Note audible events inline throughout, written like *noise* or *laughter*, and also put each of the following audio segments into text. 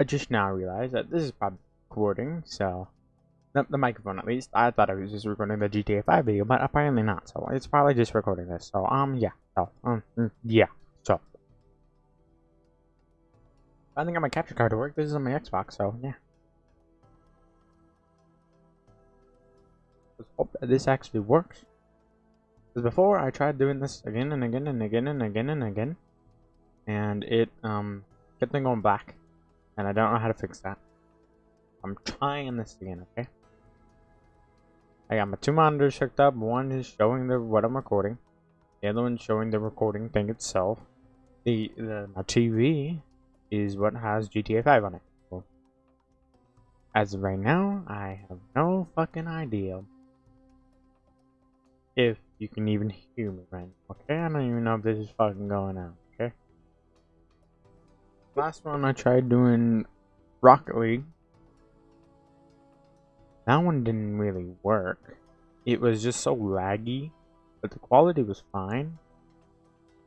I just now realized that this is probably recording, so the, the microphone at least. I thought I was just recording the GTA 5 video, but apparently not. So it's probably just recording this. So um yeah. So um mm, yeah. So I think got my capture card to work. This is on my Xbox, so yeah. Let's hope that this actually works. Because before I tried doing this again and again and again and again and again, and it um kept on going black and I don't know how to fix that. I'm trying this again, okay? I got my two monitors hooked up. One is showing the what I'm recording. The other one's showing the recording thing itself. The, the my TV is what has GTA 5 on it. So, as of right now, I have no fucking idea if you can even hear me right now. Okay, I don't even know if this is fucking going out. Last one I tried doing Rocket League. That one didn't really work. It was just so laggy, but the quality was fine.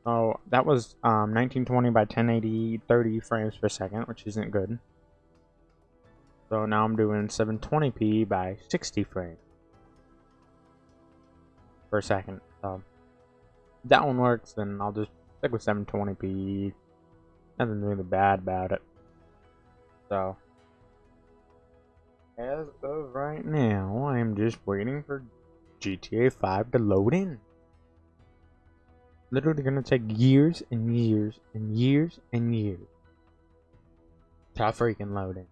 So that was um, 1920 by 1080, 30 frames per second, which isn't good. So now I'm doing 720p by 60 frames per second. So that one works, then I'll just stick with 720p nothing really bad about it. So, as of right now, I'm just waiting for GTA 5 to load in. Literally gonna take years and years and years and years to freaking load in.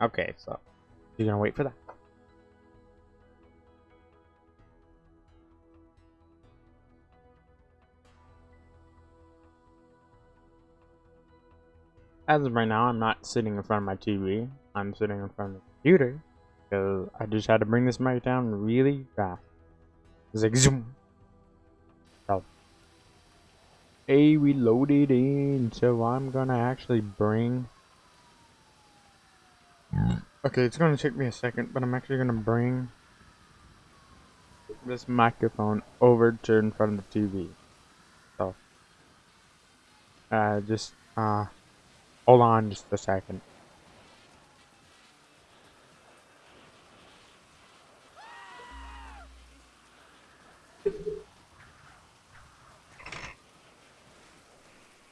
Okay, so you're gonna wait for that. As of right now, I'm not sitting in front of my TV. I'm sitting in front of the computer because I just had to bring this mic down really fast. It's like zoom. So, hey, we loaded in, so I'm gonna actually bring. Okay, it's gonna take me a second, but I'm actually gonna bring this microphone over to in front of the TV. So, uh, just uh. Hold on just a second.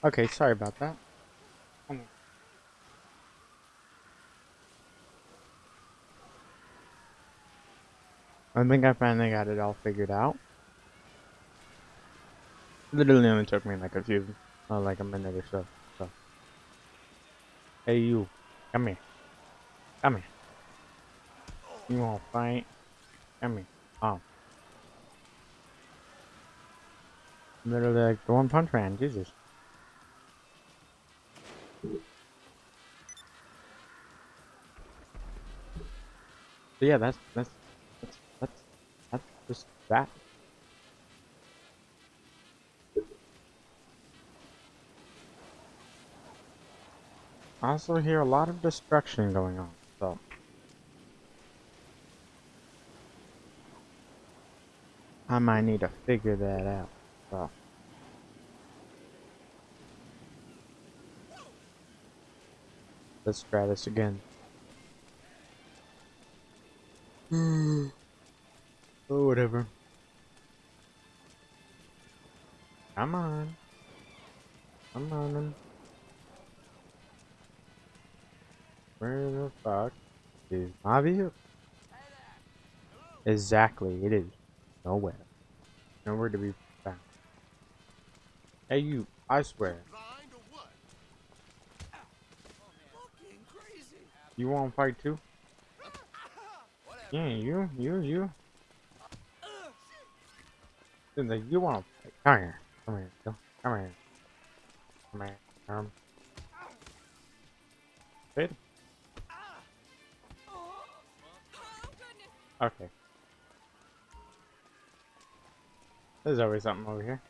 Okay, sorry about that. I think I finally got it all figured out. Literally only took me like a few, uh, like a minute or so. Hey you, come here. Come here. You wanna fight? Come here. Oh. Literally like the one punch man, Jesus. So yeah, that's that's that's that's that's just that. I also hear a lot of destruction going on, so. I might need to figure that out, so. Let's try this again. Hmm. oh, whatever. Come on. Come on. Where the fuck is my vehicle? Exactly, it is nowhere. Nowhere to be found. Hey you, I swear. You wanna fight too? Yeah, you, you, you. Like, you wanna fight? Come here, come here, come here, come here, come. Fit. Okay. There's always something over here.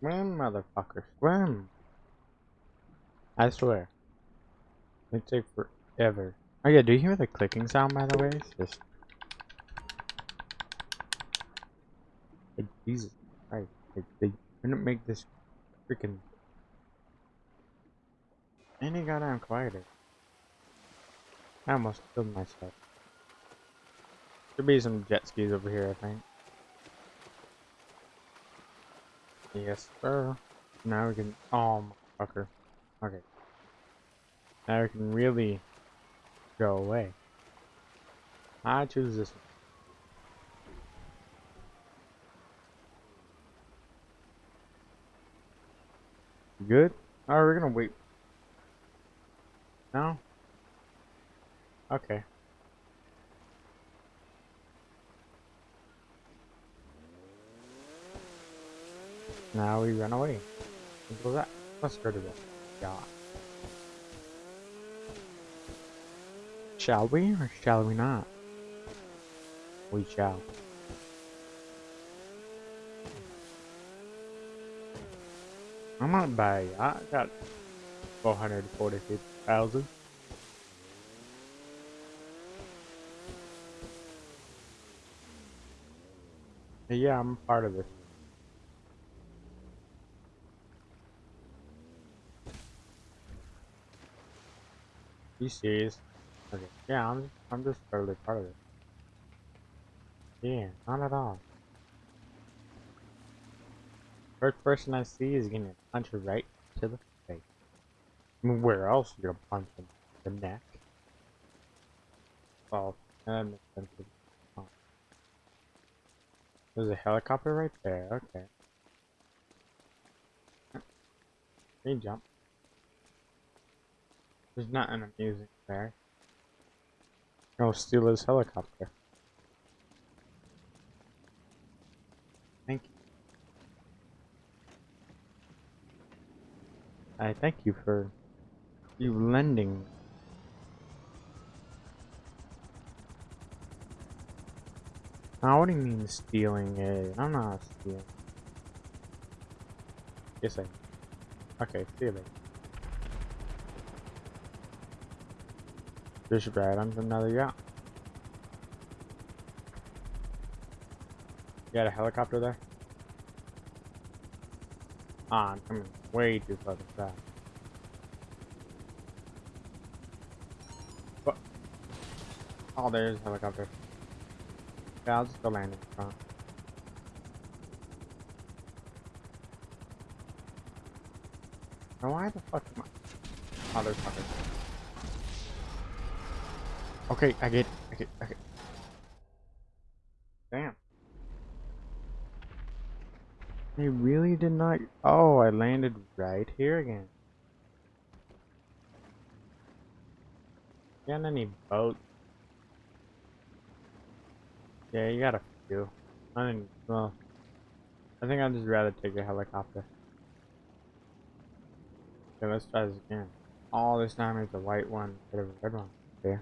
Swim, motherfucker, swim! I swear. It take forever. Oh yeah, do you hear the clicking sound by the way? It's just... Like, Jesus Christ. Like, they couldn't make this freaking Any goddamn quieter. I almost killed myself. Should be some jet skis over here, I think. Yes, sir. Now we can. Oh, fucker. Okay. Now we can really go away. I choose this one. Good? Oh, we're gonna wait. No? Okay. Now we run away. Simple as that. Let's go to this. Yeah. Shall we or shall we not? We shall. I'm not bad. I got 446,000. Yeah, I'm part of this. You serious? Okay. Yeah, I'm I'm just totally part of it. Yeah, not at all. First person I see is gonna punch her right to the face. I mean, where else you gonna punch him? The neck. Oh, that makes sense. Oh. There's a helicopter right there. Okay. Hey, jump. There's nothing amusing there. Oh, Go steal his helicopter. Thank you. I thank you for you lending. Now, what do you mean stealing it? I'm not stealing. Yes, I. Okay, see you later. Just right onto another yacht. You got a helicopter there? Ah, I'm coming way too fucking fast. What? Oh, there's a helicopter. Yeah, I'll just go land in ah. front. Now why the fuck am I? There's fuckers. Okay, I get it. Okay, okay. Damn. They really did not. Oh, I landed right here again. Got any boats? Yeah, you got a few. I didn't. Well, I think I'd just rather take a helicopter. Okay, let's try this again. Oh, this time it's a white one instead of a red one. Yeah.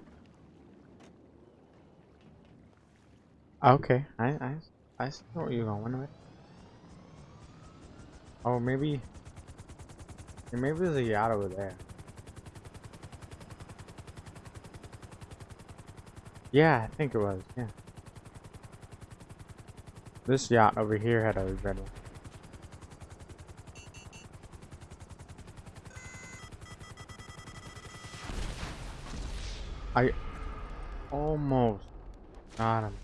Okay, I I I see where you're going with. Oh, maybe. Maybe there's a yacht over there. Yeah, I think it was. Yeah. This yacht over here had a red one. I almost got him.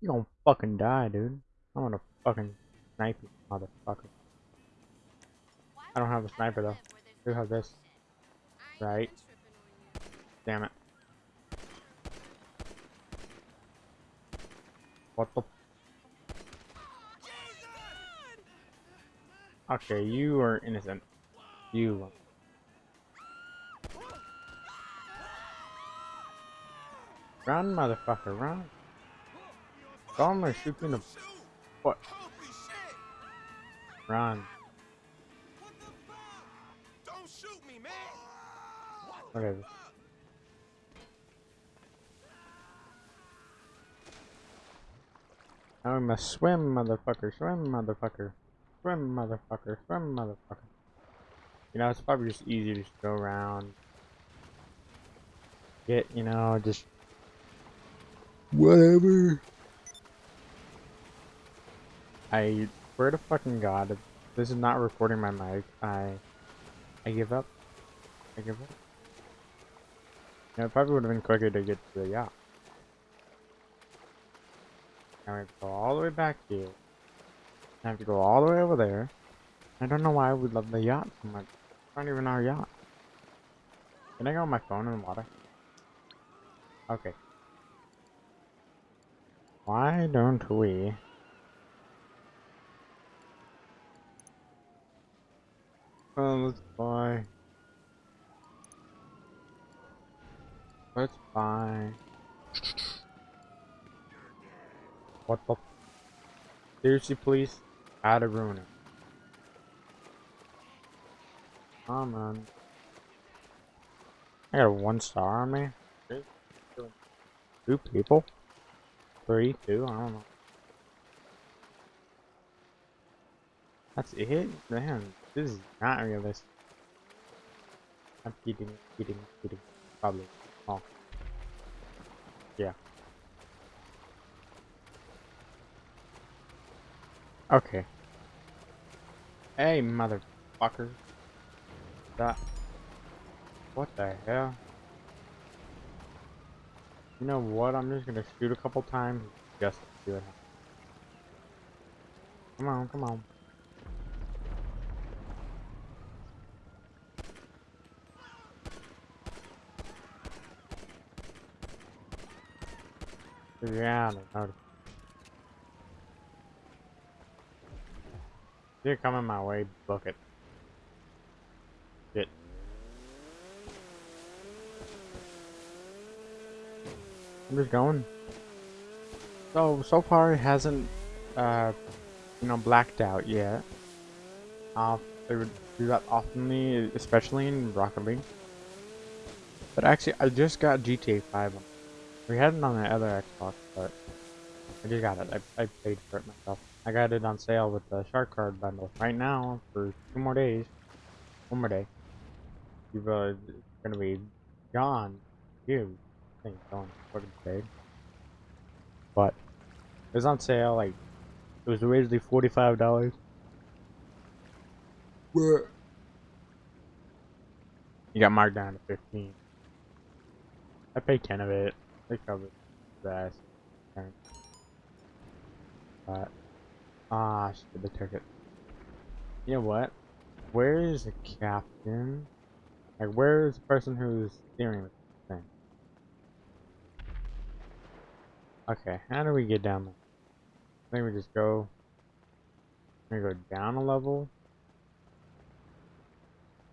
You gonna fucking die, dude. I'm gonna fucking snipe you, motherfucker. I don't have a sniper though. I do have this. Right. Damn it. What the? Okay, you are innocent. You. Run, motherfucker, run. Gonna shoot you in the foot. Run. Don't shoot me, man. Whatever. Now we must swim, motherfucker. Swim, motherfucker. Swim, motherfucker. Swim, motherfucker. You know, it's probably just easier to just go around. Get, you know, just. Whatever. I swear to fucking god, if this is not recording my mic, I I give up. Take it. Yeah, it probably would have been quicker to get to the yacht. Now we go all the way back here. I have to go all the way over there. I don't know why we love the yacht so much. It's not even our yacht. Can I go on my phone in the water? Okay. Why don't we Oh, let's buy. Let's buy. What the? Seriously, please? To ruin it. Come on. I got a one star on me. Two people? Three, two, I don't know. That's it? Man, this is not realistic. I'm kidding, kidding, kidding. Probably. Oh. Yeah. Okay. Hey, motherfucker. That. What the hell? You know what? I'm just gonna shoot a couple times just to see what happens. Come on, come on. Yeah, I know. You're coming my way, book it. Shit. I'm just going. So, so far it hasn't, uh, you know, blacked out yet. Uh, they would do that oftenly, especially in Rocket League. But actually, I just got GTA 5 we had it on the other Xbox, but I just got it. I, I paid for it myself. I got it on sale with the Shark Card bundle right now for two more days. One more day. You've uh, gonna be gone. You think going fucking paid. But it was on sale. Like it was originally forty five dollars. You got marked down to fifteen. I paid ten of it. They covered that. But ah, shit, they took it. You know what? Where is the captain? Like, where is the person who's steering the thing? Okay, how do we get down there? I think we just go. We go down a level.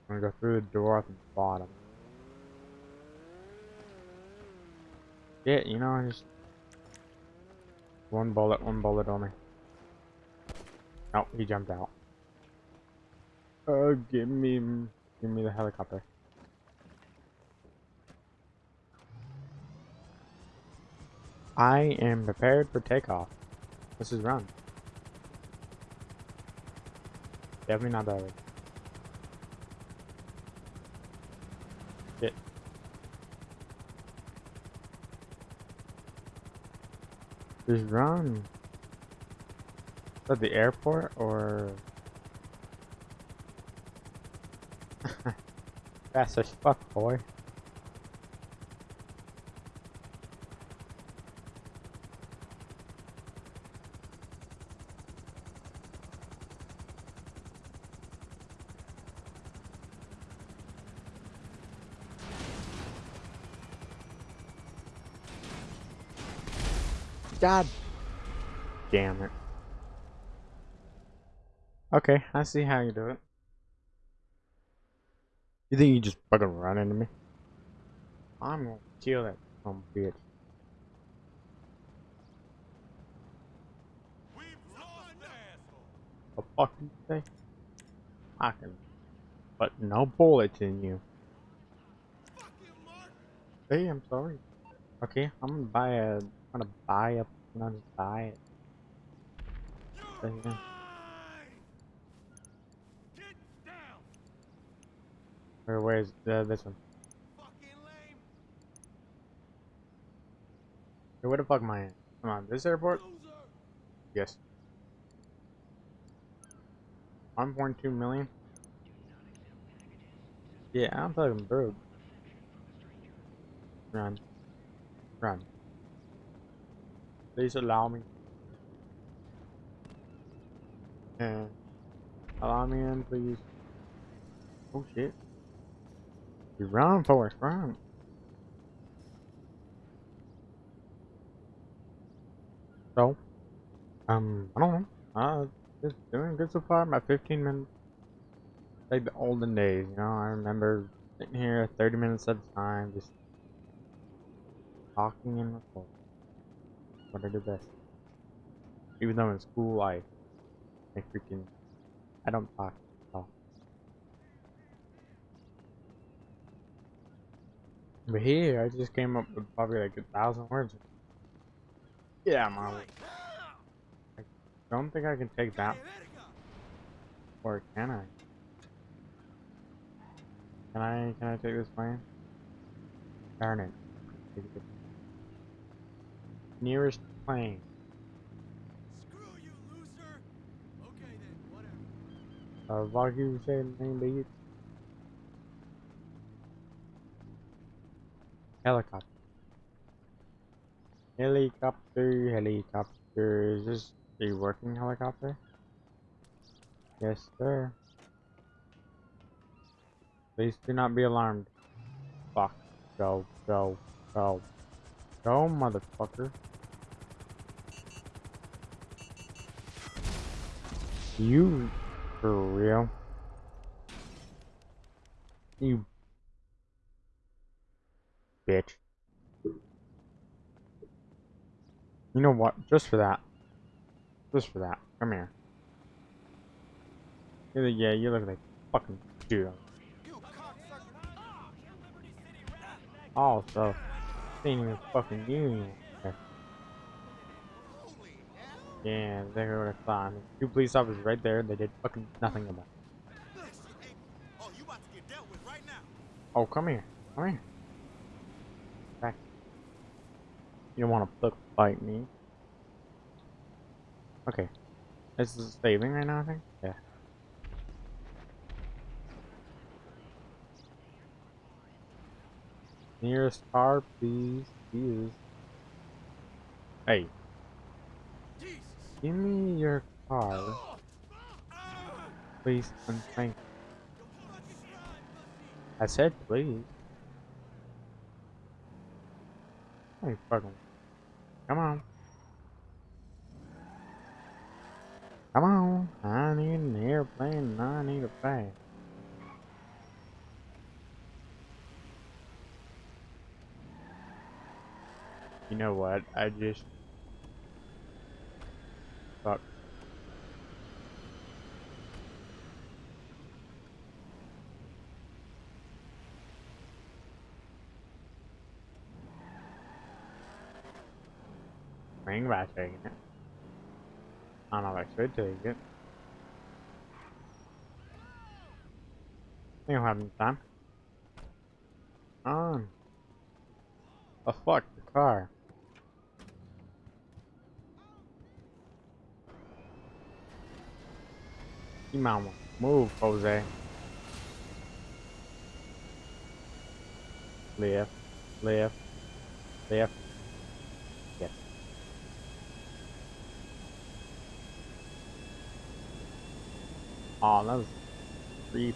I'm gonna go through the door at the bottom. Yeah, you know, I just one bullet, one bullet on me. Oh, he jumped out. Oh, give me, give me the helicopter. I am prepared for takeoff. This is run. Definitely not that way. Shit. Just run. That the airport or? *laughs* Fast as fuck, boy. God damn it. Okay, I see how you do it. You think you just fucking run into me? I'm gonna kill that some bitch. The fuck you say? I can but no bullets in you. Hey, I'm sorry. Okay, I'm gonna buy a I'm gonna buy a I'm gonna buy it. Thing. Where where's uh, this one? Hey, where the fuck am I in? Come on, this airport? Yes. 1.2 million? Yeah, I'm fucking broke. Run. Run. Please allow me. Yeah. Allow me in, please. Oh shit. Run, Forrest, run. So, um, I don't know. Uh, just doing good so far. My 15 minutes. Like the olden days, you know. I remember sitting here 30 minutes at a time, just talking and recording. What I do best. Even though in school I, I freaking, I don't talk at all. But here, I just came up with probably like a thousand words. Yeah, mom. I don't think I can take that, or can I? Can I, can I take this plane? Darn it. Nearest plane. Screw you, loser. Okay then, whatever. Uh, you say name Helicopter. Helicopter, helicopter. Is this a working helicopter? Yes, sir. Please do not be alarmed. Fuck. Go, go, go. Go, motherfucker. You, for real? You bitch. You know what? Just for that. Just for that. Come here. Yeah, you look like fucking dude. Also, ain't even fucking you. Yeah, they were a clown. Two police officers right there. They did fucking nothing about it. Oh, come here. Come here. Back. You don't want to fuck fight me. Okay. This is saving right now, I think? Yeah. Nearest car, please. Jesus. Hey, give me your car, please, and thank Yo, pull out your stride, pussy. I said please. Hey, fucking. Come on. Come on. I need an airplane and I need a bag. You know what? I just. Fuck. Bring back taking it. I don't know if I it. We don't have any time. On. Oh fuck, the car. You might move, Jose. Left, left, left. Yes. Oh, that was three.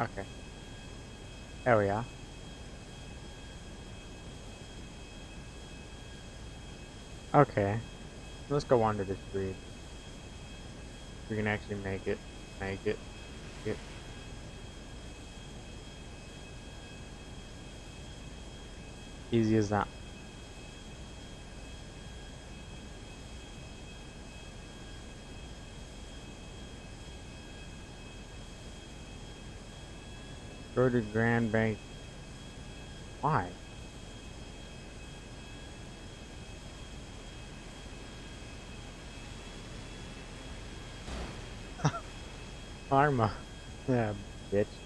Okay. There we are. Okay. Let's go under this bridge. We can actually make it. Make it. Make it. Easy as that. Go to Grand Bank. Why? *laughs* Karma. Yeah, bitch.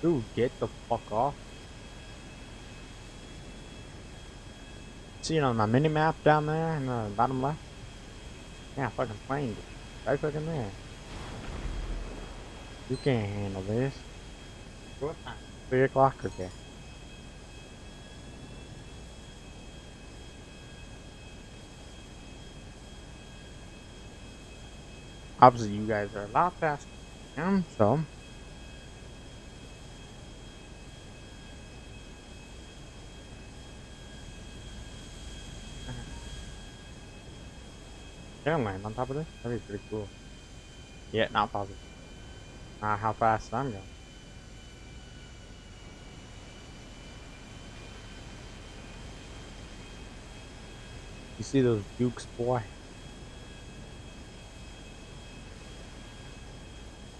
Dude, get the fuck off. See it on my mini map down there in the bottom left? Yeah, fucking plane. Right fucking there. You can't handle this. What time? Three o'clock, okay. Obviously, you guys are a lot faster than I am, so. Land on top of this? That'd be pretty cool. Yeah, not possible. Uh, how fast I'm going. You see those dukes, boy?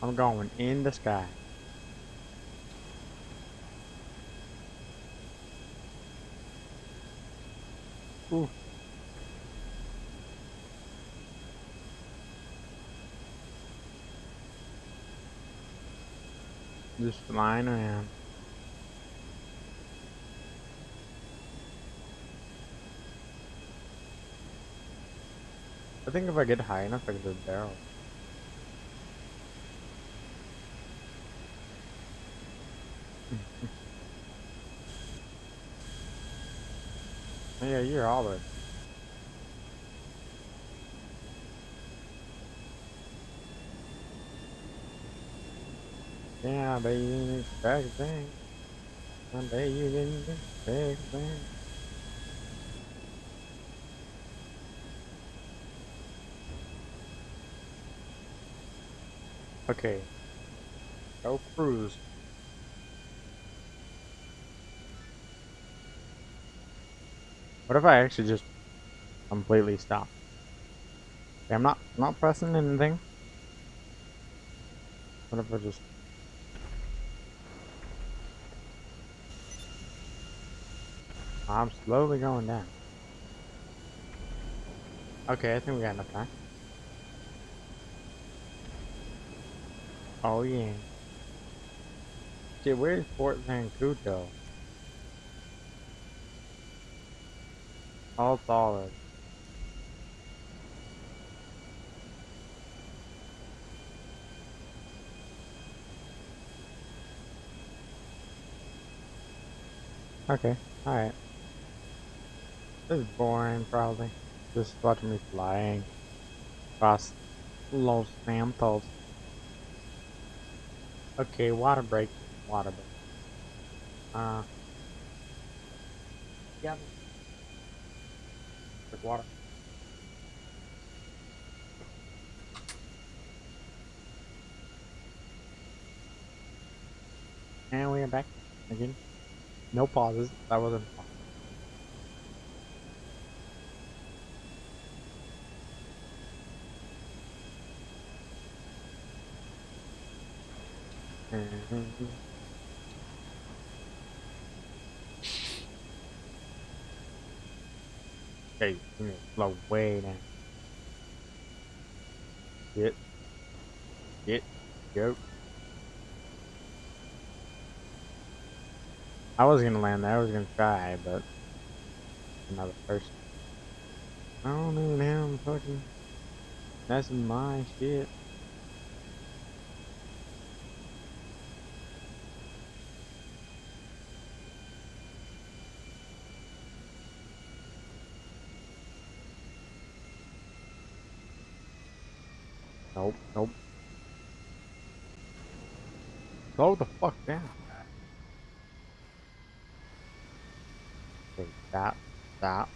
I'm going in the sky. Ooh. Just flying around. I think if I get high enough, I can do barrel. *laughs* yeah, you're all the Yeah, I bet you didn't expect thing. I bet you didn't expect thing. Okay. Go cruise. What if I actually just completely stop? Okay, I'm not not pressing anything. What if I just I'm slowly going down. Okay, I think we got enough time. Oh yeah. Shit, where's Fort Zancudo? All solid. Okay, alright. This is boring, probably. Just watching me flying across Los Santos. Okay, water break. Water break. Uh. Yeah. Like water. And we are back again. No pauses. That wasn't. Mm-hmm. Okay, slow way. Get. Get. Go. I was gonna land there, I was gonna try, but another person. I don't know now I'm fucking that's my shit. Nope, nope. Slow the fuck down. Okay, stop, stop.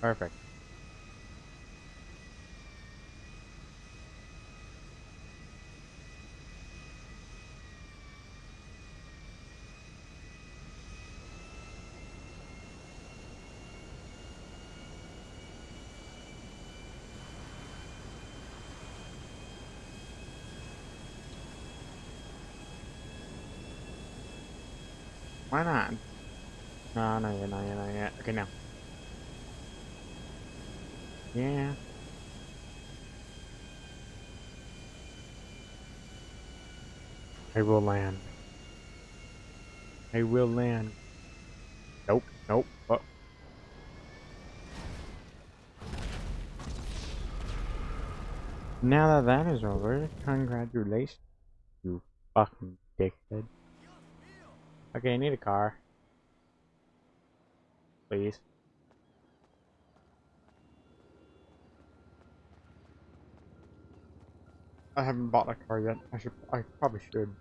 Perfect. Why not? No, no, yeah, no, yeah, no, yeah. Okay, now. Yeah. I will land. I will land. Nope, nope. Oh. Now that that is over, congratulations, you fucking dickhead. Okay, I need a car. Please. I haven't bought a car yet. I should. I probably should.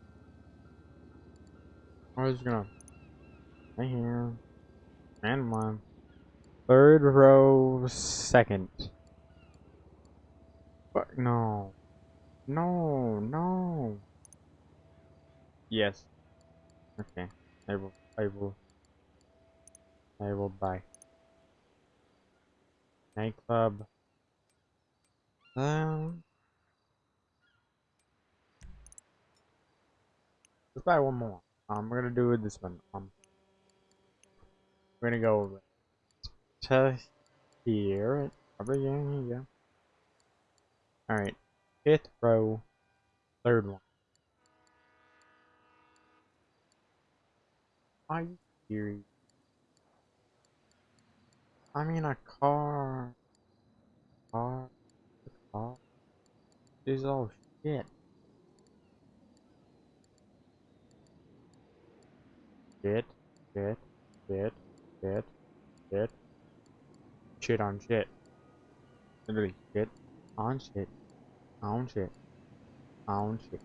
I was gonna. Right here. And one. Third row, second. But no. No, no. Yes. Okay. I will. I will. I will buy. Nightclub. Um. Let's buy one more. Um, we're gonna do this one. Um, we're gonna go to here. Probably yeah, yeah. All right, fifth row, third one. Are you serious? I mean a car. Car. Car. This is all shit. Shit. Shit. Shit. Shit. Shit. Shit on shit. Literally shit on shit. On shit. On shit.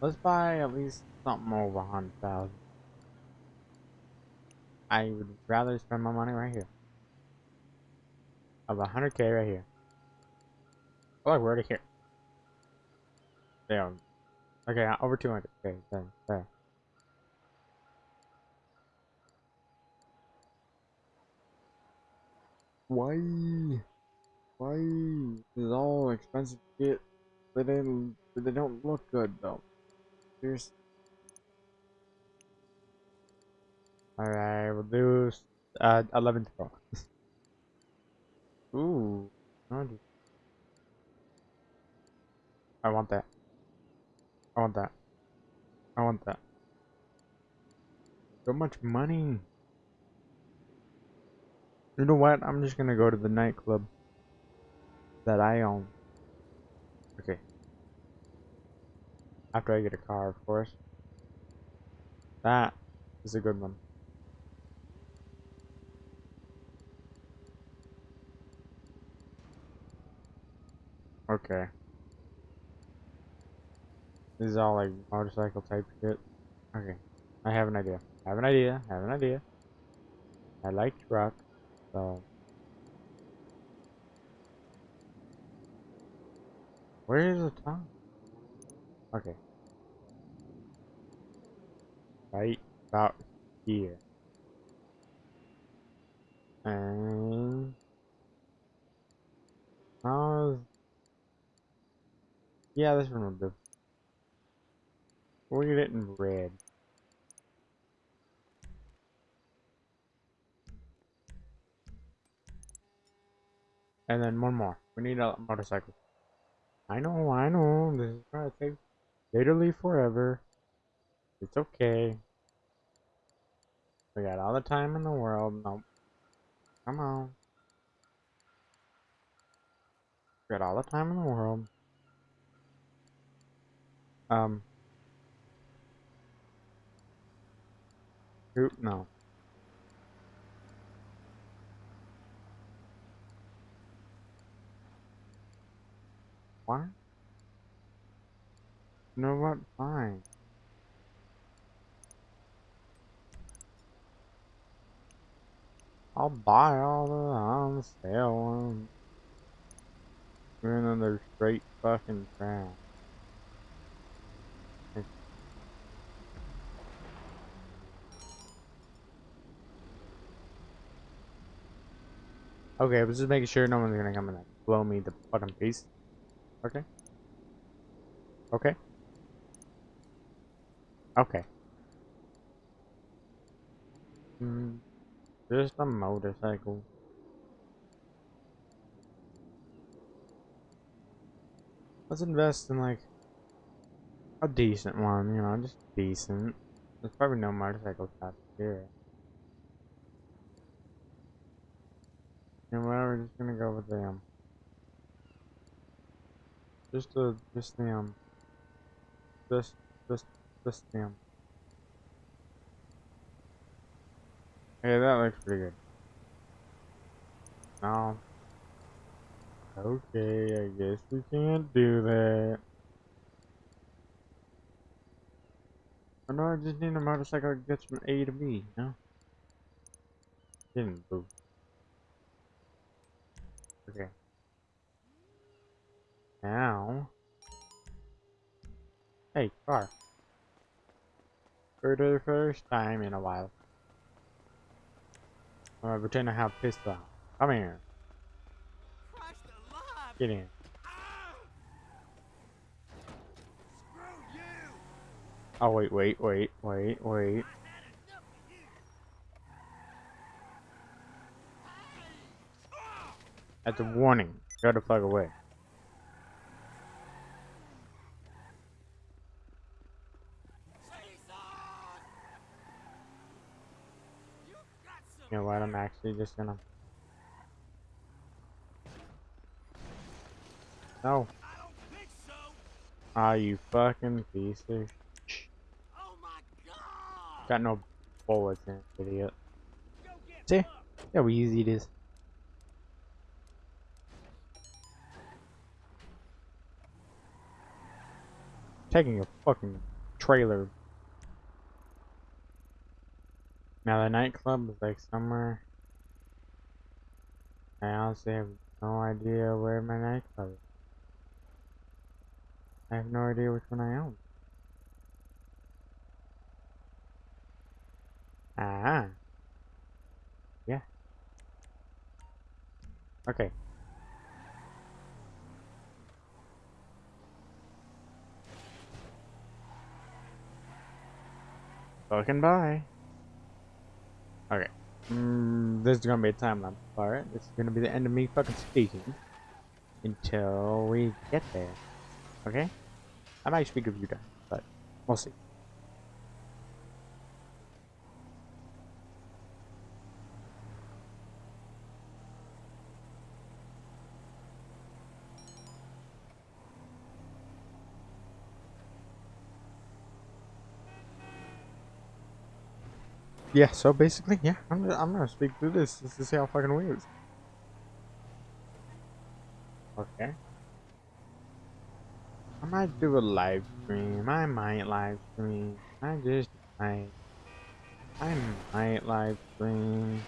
Let's buy at least something over a hundred thousand. I would rather spend my money right here. Of a hundred K right here. Oh, we're already here. Damn. Okay, uh, over 200. Okay, there, there. Why? Why? This is all expensive shit. They didn't. They don't look good though. Here's. Alright, we'll do uh 11th row. Ooh, I want that. I want that. I want that. So much money. You know what? I'm just gonna go to the nightclub that I own. Okay. After I get a car, of course. That is a good one. Okay. This is all like motorcycle type shit. Okay. I have an idea. I have an idea. I have an idea. I like truck, so. Where is the top? Okay. Right about here. And. Uh, yeah, this one will do. Look at it in red. And then one more. We need a motorcycle. I know, I know. This is gonna take literally forever. It's okay. We got all the time in the world. Nope. Come on. We got all the time in the world. Um, Who? No. What? Know what? Fine. I'll buy all the sale ones. Even though they're straight fucking trash. Okay, I was just making sure no one's gonna come and blow me the fucking piece. Okay. Okay. Okay. Hmm. Just a motorcycle. Let's invest in like a decent one, you know, just decent. There's probably no motorcycles out here. And well, we're just gonna go with the um, just the just the um, just just just the um. Hey, that looks pretty good. No. Okay, I guess we can't do that. Oh no, I just need a motorcycle that gets from A to B, you know? Didn't boo. Okay. Now. Hey, car. For the first time in a while. I'm gonna pretend I have pistol. Come here. Get in. Oh, wait, wait, wait, wait, wait. I had enough of you! Hey! Ah! That's a warning. Go the fuck away. You know what? I'm actually just gonna. No. Ah, you fucking piece of. sh- Oh! Got no bullets in it, idiot. See? See how easy it is. Taking a fucking trailer. Now the nightclub is like somewhere. I honestly have no idea where my nightclub is. I have no idea which one I own. Ah. Yeah. Okay. Fucking bye. Okay. Mm, this is gonna be a time lapse part. This is gonna be the end of me fucking speaking until we get there. Okay? I might speak a you guys, but we'll see. Yeah, so basically, yeah, I'm I'm gonna speak through this just to see how fucking weird. Okay. I might do a live stream. I might live stream. I just might. I might live stream.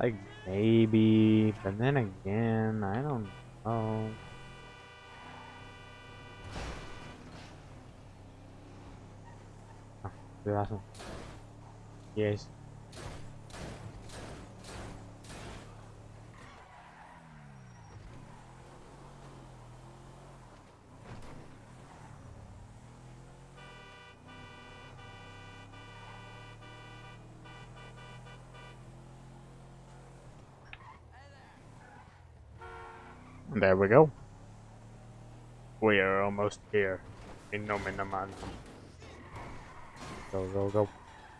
Like maybe, but then again, I don't know. Oh, dude, awesome. Yes. There we go. We are almost here. In no man. Go, go, go.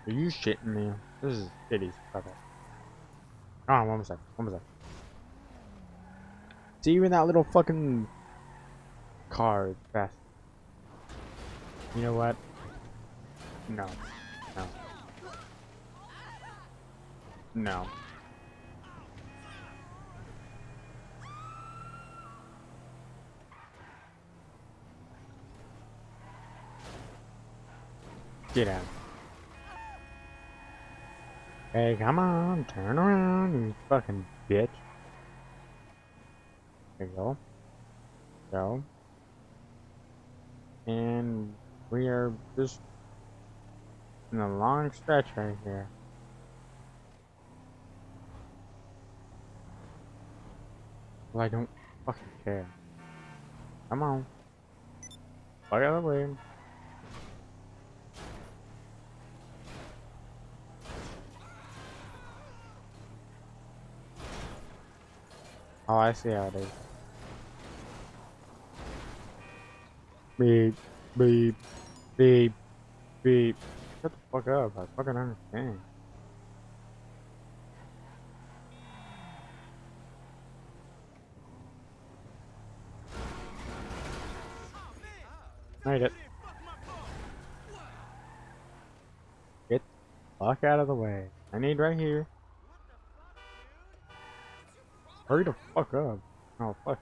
Are you shitting me? This is shitty stuff. Hold on, one more second. One more second. See, even that little fucking car fast. You know what? No. No. No. Get out. Hey, come on, turn around, you fucking bitch. There you go. Go. And we are just in a long stretch right here. Well, I don't fucking care. Come on. Fuck out of the way. Oh, I see how it is. Beep, beep, beep, beep. Shut the fuck up. I fucking understand. Made it. Get the fuck out of the way. I need right here. Hurry the fuck up. Oh, fuck.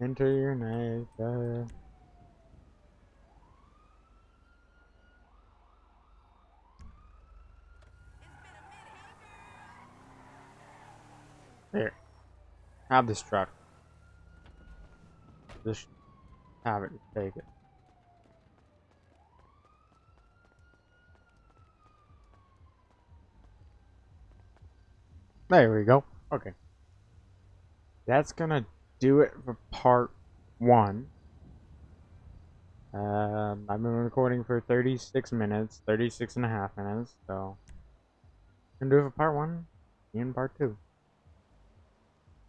Enter your. Uh, Here. Have this truck. Just have it. Take it. There we go. Okay. That's gonna do it for part one. Um, I've been recording for 36 minutes, 36 and a half minutes, so. Gonna do it for part one and part two.